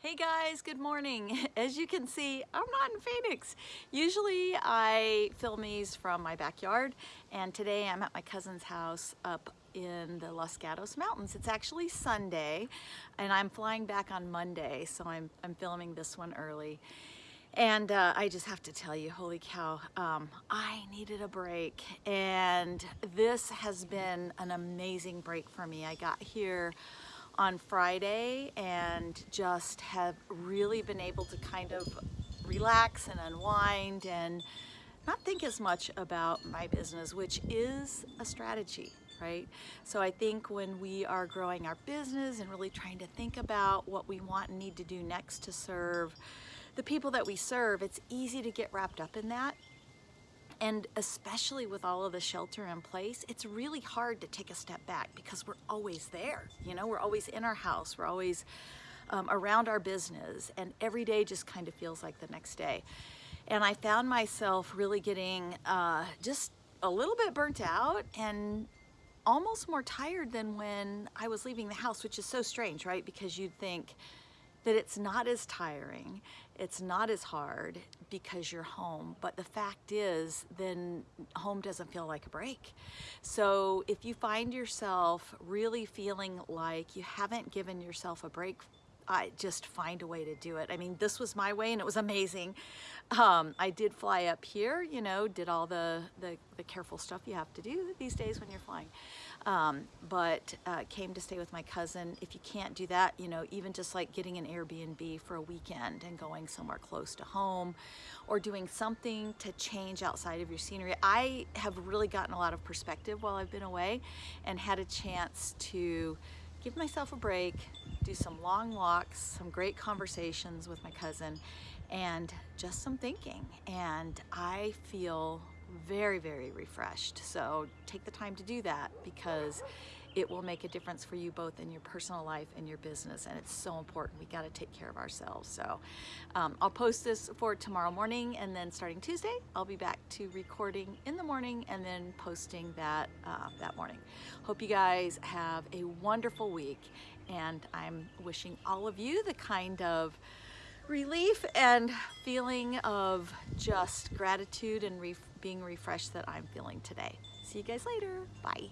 Hey guys, good morning. As you can see, I'm not in Phoenix. Usually I film these from my backyard and today I'm at my cousin's house up in the Los Gatos Mountains. It's actually Sunday and I'm flying back on Monday so I'm, I'm filming this one early. And uh, I just have to tell you, holy cow, um, I needed a break and this has been an amazing break for me. I got here on Friday and just have really been able to kind of relax and unwind and not think as much about my business, which is a strategy, right? So I think when we are growing our business and really trying to think about what we want and need to do next to serve the people that we serve, it's easy to get wrapped up in that and especially with all of the shelter in place, it's really hard to take a step back because we're always there. You know, we're always in our house, we're always um, around our business, and every day just kind of feels like the next day. And I found myself really getting uh, just a little bit burnt out and almost more tired than when I was leaving the house, which is so strange, right? Because you'd think, that it's not as tiring, it's not as hard because you're home. But the fact is, then home doesn't feel like a break. So if you find yourself really feeling like you haven't given yourself a break I just find a way to do it. I mean, this was my way and it was amazing. Um, I did fly up here, you know, did all the, the, the, careful stuff you have to do these days when you're flying. Um, but uh, came to stay with my cousin. If you can't do that, you know, even just like getting an Airbnb for a weekend and going somewhere close to home or doing something to change outside of your scenery. I have really gotten a lot of perspective while I've been away and had a chance to give myself a break, do some long walks, some great conversations with my cousin, and just some thinking. And I feel very, very refreshed. So take the time to do that because it will make a difference for you both in your personal life and your business and it's so important we got to take care of ourselves so um, I'll post this for tomorrow morning and then starting Tuesday I'll be back to recording in the morning and then posting that uh, that morning hope you guys have a wonderful week and I'm wishing all of you the kind of relief and feeling of just gratitude and being refreshed that I'm feeling today. See you guys later. Bye.